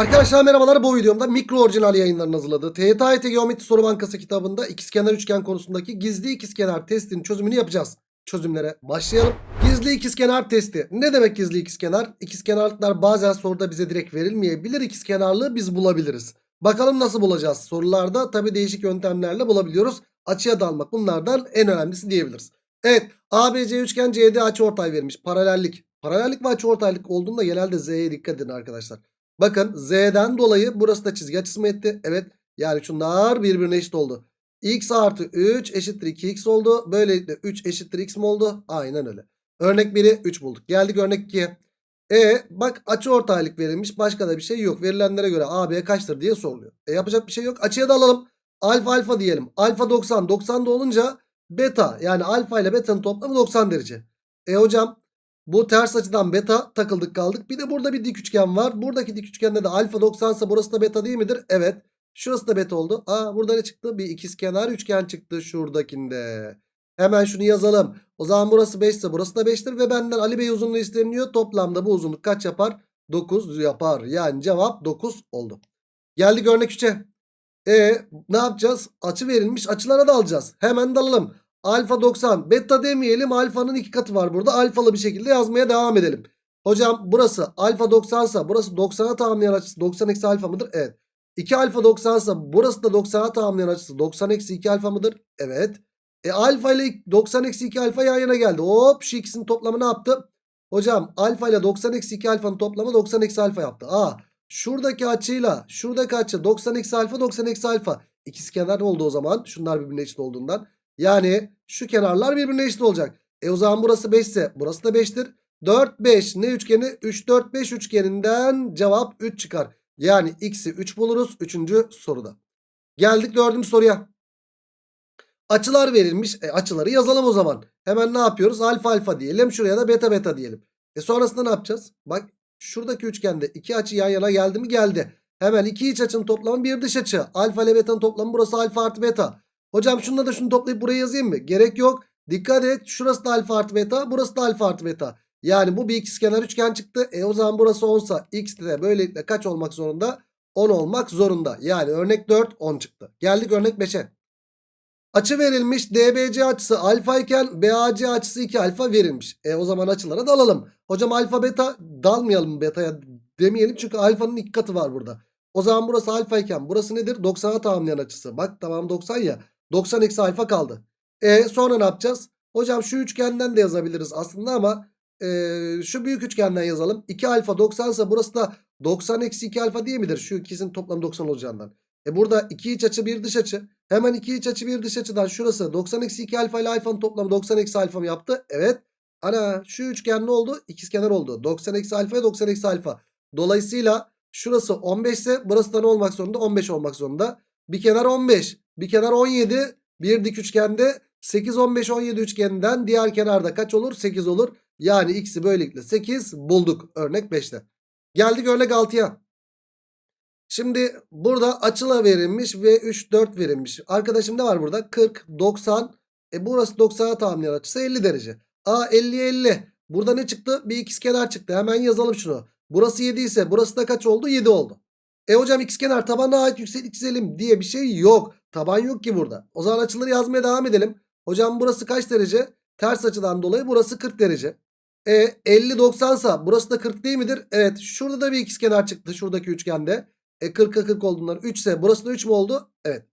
Arkadaşlar merhabalar bu videomda mikro orijinal yayınlarının hazırladığı TYT Geometri Soru Bankası kitabında ikizkenar üçgen konusundaki gizli ikizkenar testinin çözümünü yapacağız. Çözümlere başlayalım. Gizli ikizkenar testi. Ne demek gizli ikizkenar? İkizkenarlıklar bazen soruda bize direkt verilmeyebilir. İkizkenarlığı biz bulabiliriz. Bakalım nasıl bulacağız? Sorularda tabi değişik yöntemlerle bulabiliyoruz. Açıya dalmak bunlardan en önemlisi diyebiliriz. Evet ABC üçgen CD açıortay vermiş. Paralellik. Paralellik ve açıortaylık olduğunda genelde Z'ye dikkat edin arkadaşlar. Bakın Z'den dolayı burası da çizgi açısı mı etti? Evet. Yani şunlar birbirine eşit oldu. X artı 3 eşittir 2x oldu. Böylelikle 3 eşittir x mi oldu? Aynen öyle. Örnek 1'i 3 bulduk. Geldik örnek 2'ye. E bak açı ortaylık verilmiş. Başka da bir şey yok. Verilenlere göre AB kaçtır diye soruluyor. E yapacak bir şey yok. Açıya da alalım. Alfa alfa diyelim. Alfa 90. 90 da olunca beta yani alfa ile beta'nın toplamı 90 derece. E hocam bu ters açıdan beta takıldık kaldık. Bir de burada bir dik üçgen var. Buradaki dik üçgende de alfa 90 ise burası da beta değil midir? Evet. Şurası da beta oldu. Aa burada ne çıktı? Bir ikizkenar üçgen çıktı şuradakinde. Hemen şunu yazalım. O zaman burası 5 ise burası da 5'tir ve benden Ali Bey uzunluğu isteniyor. Toplamda bu uzunluk kaç yapar? 9 yapar. Yani cevap 9 oldu. Geldik örnek 3'e. E ne yapacağız? Açı verilmiş. Açılara da alacağız. Hemen dalalım. Alfa 90. Beta demeyelim. Alfanın iki katı var burada. Alfalı bir şekilde yazmaya devam edelim. Hocam burası alfa 90 ise burası 90'a tamamlayan açısı 90 eksi alfa mıdır? Evet. 2 alfa 90 ise burası da 90'a tamamlayan açısı 90 eksi 2 alfa mıdır? Evet. E alfa ile 90 eksi 2 alfa yan yana geldi. Hop şu ikisinin toplamı ne yaptı? Hocam alfa ile 90 eksi 2 alfanın toplamı 90 eksi alfa yaptı. Aa şuradaki açıyla şuradaki açı 90 eksi alfa 90 eksi alfa. İkisi kenar oldu o zaman. Şunlar birbirine eşit olduğundan. Yani şu kenarlar birbirine eşit olacak. E o zaman burası 5 ise burası da 5'tir. 4 5 ne üçgeni? 3 4 5 üçgeninden cevap 3 çıkar. Yani x'i 3 buluruz 3. soruda. Geldik 4. soruya. Açılar verilmiş. E, açıları yazalım o zaman. Hemen ne yapıyoruz? Alfa alfa diyelim. Şuraya da beta beta diyelim. E sonrasında ne yapacağız? Bak şuradaki üçgende iki açı yan yana geldi mi? Geldi. Hemen iki iç açının toplamı bir dış açı. Alfa ile beta'nın toplamı burası alfa artı beta. Hocam şununla da şunu toplayıp buraya yazayım mı? Gerek yok. Dikkat et. Şurası da alfa artı beta. Burası da alfa artı beta. Yani bu bir ikizkenar üçgen çıktı. E o zaman burası 10 sa x de böylelikle kaç olmak zorunda? 10 olmak zorunda. Yani örnek 4 10 çıktı. Geldik örnek 5'e. Açı verilmiş. DBC açısı alfa iken BAC açısı 2 alfa verilmiş. E o zaman açılara dalalım. Hocam alfa beta dalmayalım beta'ya demeyelim. Çünkü alfanın iki katı var burada. O zaman burası alfa iken burası nedir? 90'a tamamlayan açısı. Bak tamam 90 ya. 90 eksi alfa kaldı. E sonra ne yapacağız? Hocam şu üçgenden de yazabiliriz aslında ama e, şu büyük üçgenden yazalım. 2 alfa 90 ise burası da 90 eksi 2 alfa değil midir? Şu ikisinin toplamı 90 olacağından. E burada 2 iç açı bir dış açı. Hemen 2 iç açı bir dış açıdan şurası 90 eksi 2 alfa ile alfanın toplamı 90 eksi alfa mı yaptı? Evet. Ana şu üçgen ne oldu? İkizkenar oldu. 90 eksi alfa 90 eksi alfa. Dolayısıyla şurası 15 ise burası da ne olmak zorunda? 15 olmak zorunda. Bir kenar 15. Bir kenar 17. Bir dik üçgende 8 15 17 üçgeninden diğer kenarda kaç olur? 8 olur. Yani x'i böylelikle 8 bulduk örnek 5'te. Geldik örnek 6'ya. Şimdi burada açıla verilmiş ve 3 4 verilmiş. Arkadaşım ne var burada? 40 90 e burası 90'a tamamlayan açısı 50 derece. A 50 50. Burada ne çıktı? Bir ikizkenar çıktı. Hemen yazalım şunu. Burası 7 ise burası da kaç oldu? 7 oldu. E hocam ikizkenar tabana ait yükseklik çizelim diye bir şey yok. Taban yok ki burada. O zaman açıları yazmaya devam edelim. Hocam burası kaç derece? Ters açıdan dolayı burası 40 derece. E 50 90 sa burası da 40 değil midir? Evet şurada da bir ikizkenar çıktı şuradaki üçgende. E 40'a 40 olduğundan 3 ise burası da 3 mü oldu? Evet.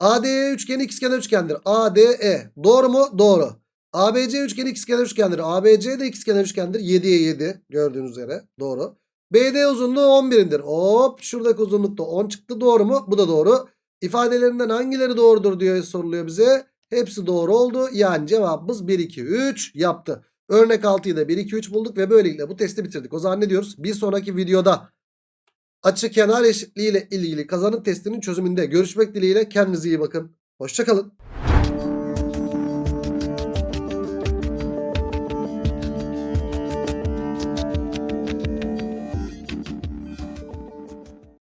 ADE üçgeni ikizkenar üçgendir. ADE doğru mu? Doğru. ABC üçgeni ikizkenar üçgendir. ABC de ikizkenar üçgendir. 7'ye 7 gördüğünüz üzere. Doğru. BD uzunluğu 11'indir. Hop şuradaki uzunluk da 10 çıktı. Doğru mu? Bu da doğru. İfadelerinden hangileri doğrudur diye soruluyor bize. Hepsi doğru oldu. Yani cevabımız 1, 2, 3 yaptı. Örnek 6'yı da 1, 2, 3 bulduk ve böylelikle bu testi bitirdik. O zaman ne diyoruz? Bir sonraki videoda açı kenar eşitliği ile ilgili kazanım testinin çözümünde görüşmek dileğiyle kendinize iyi bakın. Hoşçakalın.